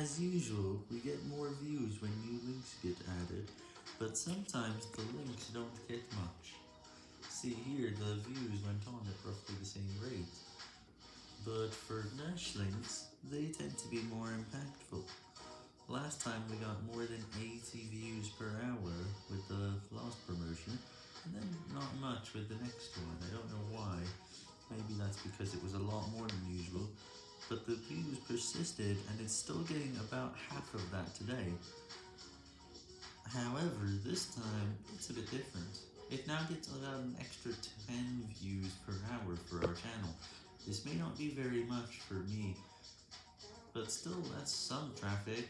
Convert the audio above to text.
As usual, we get more views when new links get added, but sometimes the links don't get much. See here, the views went on at roughly the same rate, but for Nash links, they tend to be more impactful. Last time we got more than 80 views per hour with the last promotion, and then not much with the next one, I don't know why, maybe that's because it was a lot more than usual, but the views persisted and it's still getting about half of that today. However, this time, it's a bit different. It now gets about an extra 10 views per hour for our channel. This may not be very much for me, but still that's some traffic.